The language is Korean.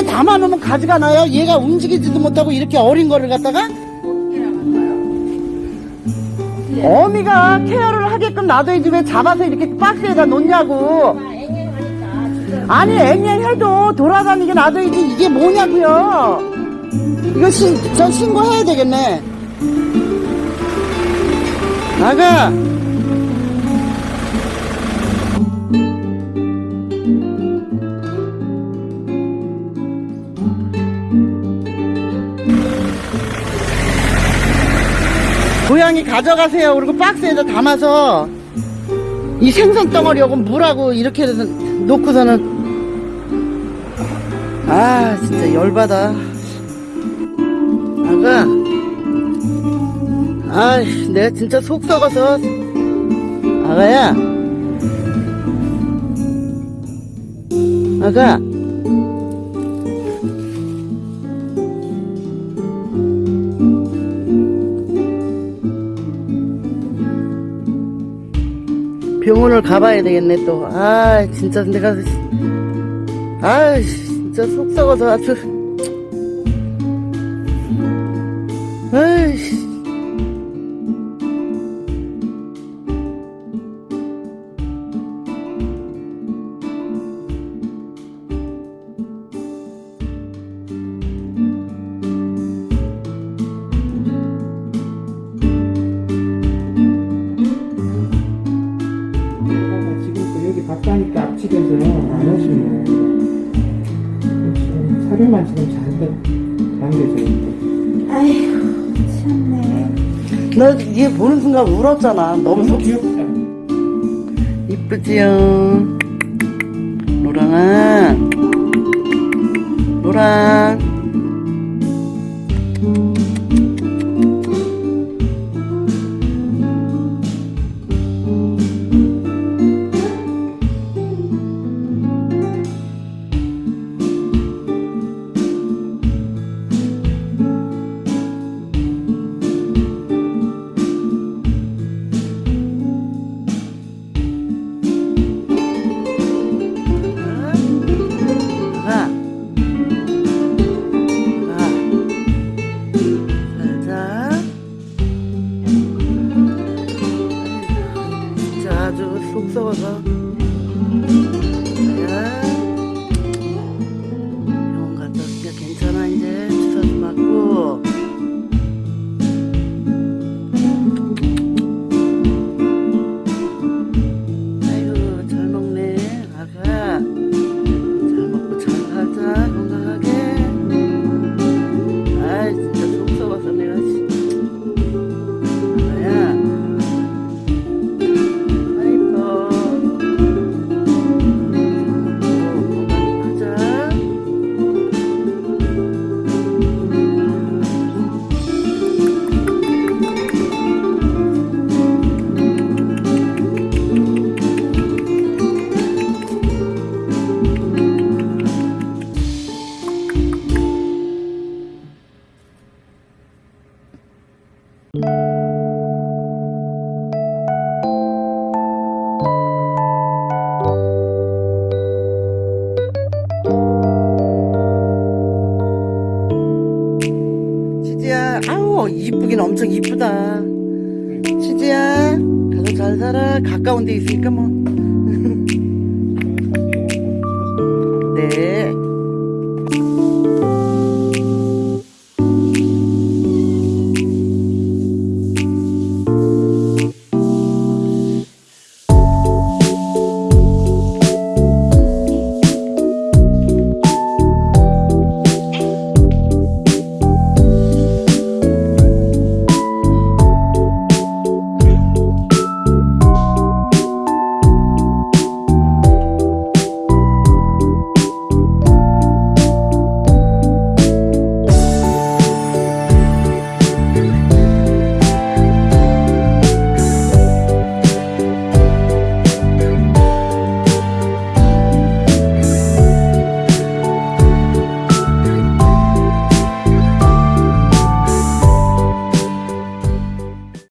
담아놓으면 가져가나요? 얘가 움직이지도 못하고 이렇게 어린 거를 갖다가? 어미가 케어를 하게끔 놔둬야지 왜 잡아서 이렇게 박스에다 놓냐고. 아니 앵앵해도 돌아다니게 놔둬야지 이게 뭐냐고요. 이거 신, 저 신고해야 되겠네. 나가. 고양이 가져가세요. 그리고 박스에다 담아서 이 생선 덩어리하고 물하고 이렇게 놓고서는 아 진짜 열받아. 아가 아 내가 진짜 속 썩어서 아가야 아가 병원을 가봐야 되겠네 또. 아 진짜 내가 아 진짜 속 썩어서 아주. 아이 바빠니까 앞집에서 안 오시네. 그렇지. 사료만 지금 잔뜩 담겨져 있고. 아이고 참네 너얘 보는 순간 울었잖아 너무 속 귀엽다. 이쁘지요 노랑아 노랑 치지야 아우 이쁘긴 엄청 이쁘다. 치지야 가서 잘 살아. 가까운 데 있으니까 뭐